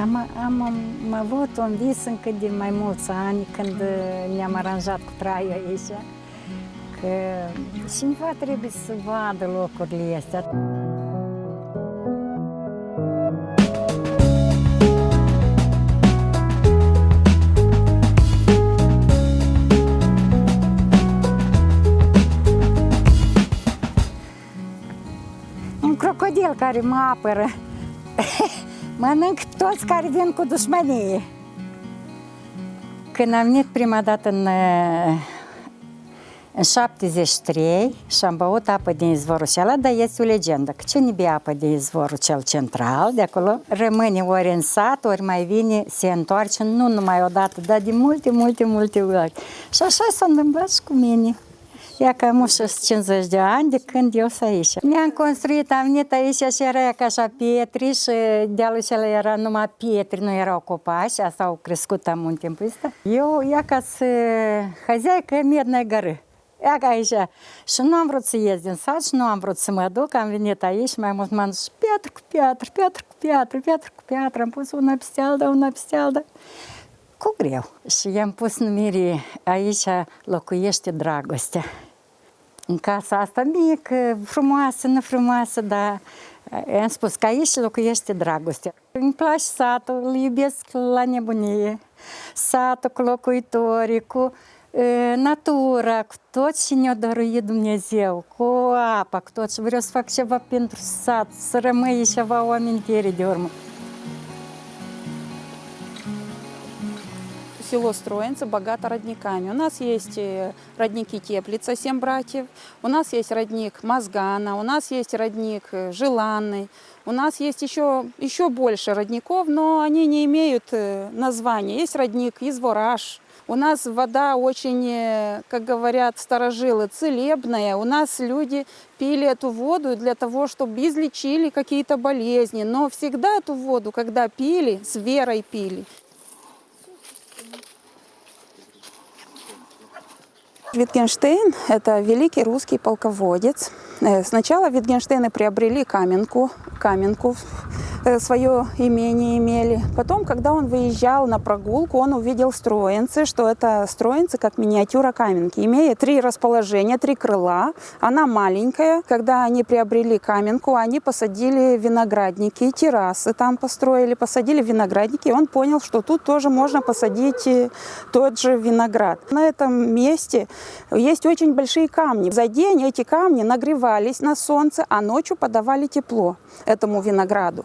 Am, am, am avut un vis încă de mai mulți ani când ne-am aranjat cu traiul aici, că cineva trebuie să vadă locurile astea. Un crocodil care mă apără. Mănânc toți care vin cu dușmănie. Când am venit prima dată în, în 73 și am băut apă din izvorul acela, dar este o legendă, că cine bea apă din izvorul cel central, de acolo, rămâne ori în sat, ori mai vine, se întoarce, nu numai o dată, dar de multe, multe, multe ori. Și așa s-a întâmplat și cu mine. Ia că am 50 de ani de când eu sunt aici. Ne-am construit, am venit aici și era ca așa pietri și dealul acela era numai pietri, nu erau copaci, asta au crescut am un timp ăsta. Eu, ia ca să hăzeaică Mednă Gără. Ia ca aici. Și nu am vrut să ies din sat și nu am vrut să mă duc, am venit aici mai mult m-am zis piatră cu piatră, piatră cu piatră, piatră cu piatră, am pus una peste alta, una peste alta cu greu. Și i-am pus numire, aici locuiește dragostea. În casa asta mică, frumoasă, nefrumoasă, dar i-am spus că aici locuiește dragostea. Îmi place satul, îl iubesc la nebunie. Satul cu locuitorii, cu e, natura, cu tot ce ne-a dăruit Dumnezeu, cu apa, cu tot. Și vreau să fac ceva pentru sat, să rămâie ceva o amintire de urmă. Село Строенцы богато родниками. У нас есть э, родники Теплица, семь братьев, у нас есть родник Мозгана, у нас есть родник э, Желанный, у нас есть еще, еще больше родников, но они не имеют э, названия. Есть родник Извораж, у нас вода очень, как говорят старожилы, целебная. У нас люди пили эту воду для того, чтобы излечили какие-то болезни. Но всегда эту воду, когда пили, с верой пили. Витгенштейн – это великий русский полководец. Э, Сначала Витгенштейны приобрели каменку, каменку, свое имение имели. Потом, когда он выезжал на прогулку, он увидел строенцы, что это строенцы как миниатюра каменки. Имеет три расположения, три крыла. Она маленькая. Когда они приобрели каменку, они посадили виноградники, террасы там построили, посадили виноградники. И он понял, что тут тоже можно посадить э, тот же виноград. На этом месте есть очень большие камни. За день эти камни нагревались на солнце, а ночью подавали тепло этому винограду.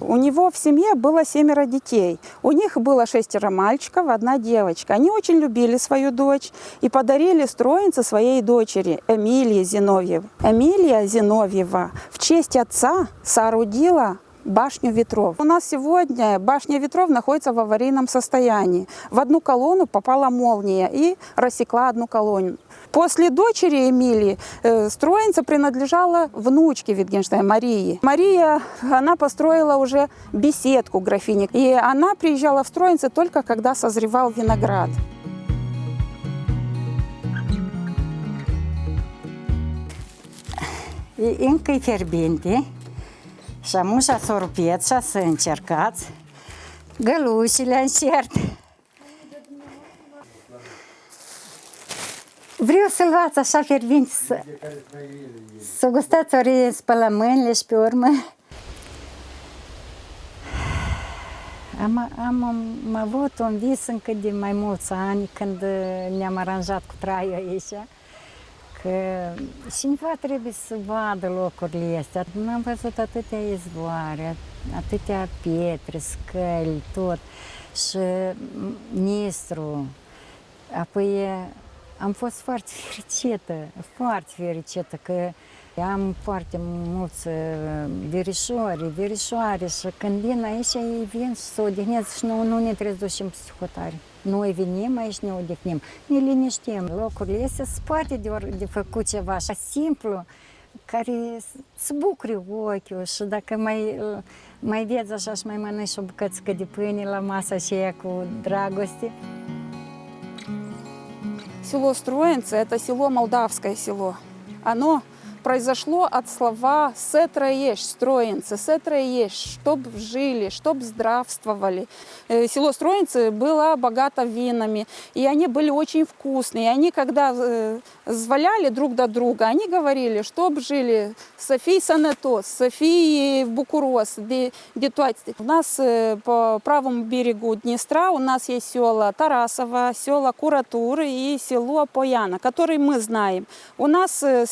У него в семье было семеро детей. У них было шестеро мальчиков, одна девочка. Они очень любили свою дочь и подарили строенце своей дочери Эмилии Зиновьевой. Эмилия Зиновьева в честь отца соорудила башню ветров. У нас сегодня башня ветров находится в аварийном состоянии. В одну колонну попала молния и рассекла одну колонну. После дочери Эмилии э, строенца принадлежала внучке Витгенштейна, Марии. Мария, она построила уже беседку графини. И она приезжала в строенце только когда созревал виноград. Încă e fierbinte și am ușa să o rupeți și să încercați. Gălușile încerc. Vreau să luați așa fierbinte, să, să gustați ori spălă mâinile și pe urmă. Am, am, am avut un vis încă de mai mulți ani când ne-am aranjat cu traiul aici că cineva trebuie să vadă locurile astea. Am văzut atâtea izvoare, atâtea pietre, scăli, tot. Și Nistru. Apoi am fost foarte fericită, foarte fericită că am foarte mulți verișori, verișoare și când vin aici, ei vin și se odihnesc și nu, nu ne trebuie să ducem psihotare. Noi venim aici, ne odihnim, ne liniștim. Locurile astea sunt poate de, ori, de făcut ceva așa simplu, care să bucuri ochiul și dacă mai, mai vezi așa și mai mănânci o bucățică de pâine la masa aceea cu dragoste. Село Строенцы – это село Молдавское село. Оно произошло от слова «сетроешь», «строенцы», «сетроешь», «чтоб жили», «чтоб здравствовали». Э, Село Строенцы было богато винами, и они были очень вкусные. И они, когда э, зваляли друг до друга, они говорили, чтоб жили Софий Санетос, Софий Букурос, де, Детуатти. У нас э, по правому берегу Днестра у нас есть села Тарасова, села Куратуры и село Пояна, которые мы знаем. У нас э, с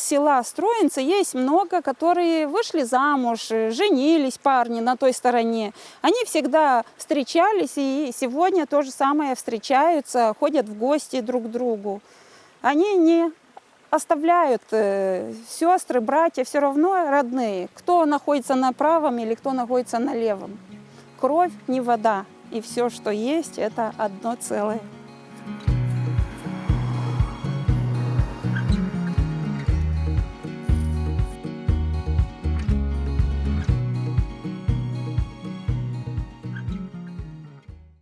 Строенцы есть много, которые вышли замуж, э, женились парни на той стороне. Они всегда встречались и сегодня то же самое встречаются, ходят в гости друг к другу. Они не оставляют э, сестры, братья, все равно родные. Кто находится на правом или кто находится на левом. Кровь не вода. И все, что есть, это одно целое.